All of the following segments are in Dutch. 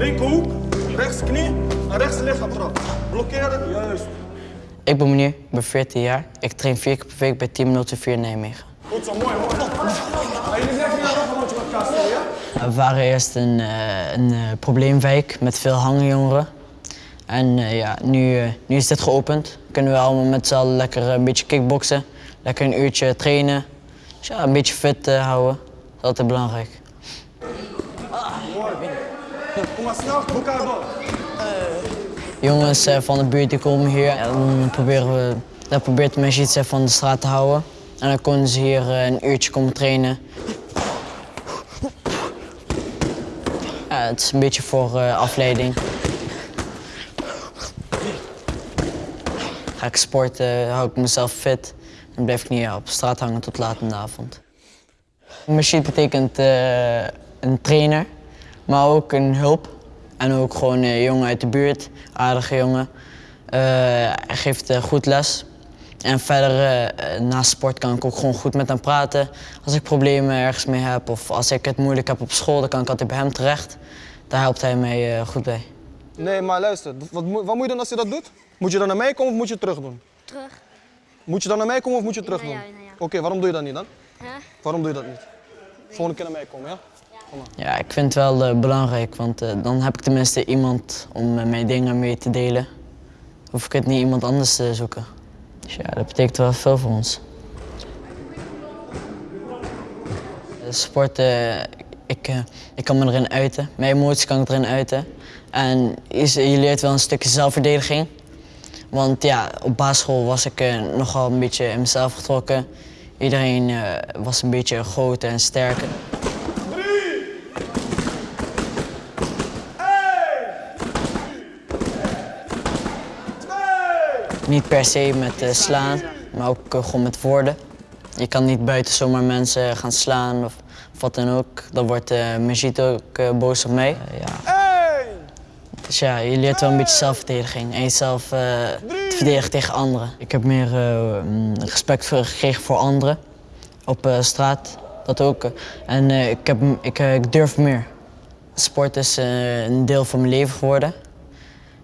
Linkerhoek, rechts knie en rechts lichaam trap. Blokkeren, juist. Ik ben meneer, ik ben 14 jaar. Ik train vier keer per week bij Team 024 Nijmegen. Goed zo, mooi. Maar jullie zeggen niet nog een rondje met spelen, ja? We waren eerst een, eh, een eh, probleemwijk met veel hangjongeren. En eh, ja, nu, nu is dit geopend. Kunnen we allemaal met z'n allen lekker een beetje kickboksen. Lekker een uurtje trainen. Dus ja, een beetje fit houden. Dat is altijd belangrijk. Kom door. Jongens eh, van de buurt die komen hier en dan proberen we, dan probeert de mensen iets eh, van de straat te houden. En dan kunnen ze hier eh, een uurtje komen trainen. Ja, het is een beetje voor eh, afleiding. Ga ik sporten, hou ik mezelf fit. Dan blijf ik niet op straat hangen tot laat in de avond. Machine betekent eh, een trainer, maar ook een hulp. En ook gewoon een jongen uit de buurt, aardige jongen. Eh, hij geeft eh, goed les. En verder, eh, eh, naast sport kan ik ook gewoon goed met hem praten. Als ik problemen ergens mee heb of als ik het moeilijk heb op school, dan kan ik altijd bij hem terecht. Daar helpt hij mij eh, goed bij. Nee, maar luister, wat, moet- wat moet je doen als je dat doet? Moet je dan naar mij komen of moet je het terug doen? Terug. Moet je dan naar mij komen of moet je het terug doen? Jou, naar jou. Oké, waarom doe je dat niet dan? Hè? Waarom doe je dat niet? Volgende keer naar mij komen, ja? Ja, ik vind het wel eh, belangrijk, want eh, dan heb ik tenminste iemand om eh, mijn dingen mee te delen. Hoef ik het niet iemand anders te zoeken. Dus ja, dat betekent wel veel voor ons. Sport, eh, ik, ik kan me erin uiten. Mijn emoties kan ik erin uiten. En je leert wel een stukje zelfverdediging. Want ja, op basisschool was ik nogal een beetje in mezelf getrokken. Iedereen was een beetje groter en sterker. Niet per se met eh, slaan, maar ook eh, gewoon met woorden. Je kan niet buiten zomaar mensen gaan slaan of, of wat dan ook. Dan wordt uh, Majid ook eh, boos op mij. Ja. Hey! Dus ja, je leert wel een beetje zelfverdediging en jezelf eh, te verdedigen tegen anderen. Ik heb meer eh, mm, respect voor, gekregen voor anderen op eh, straat, dat ook. En eh, ik, heb, ik, ik durf meer. Sport is eh, een deel van mijn leven geworden.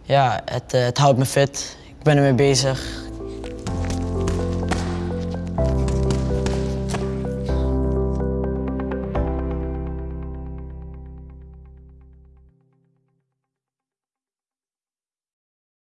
Ja, het, het houdt me fit ben ermee bezig.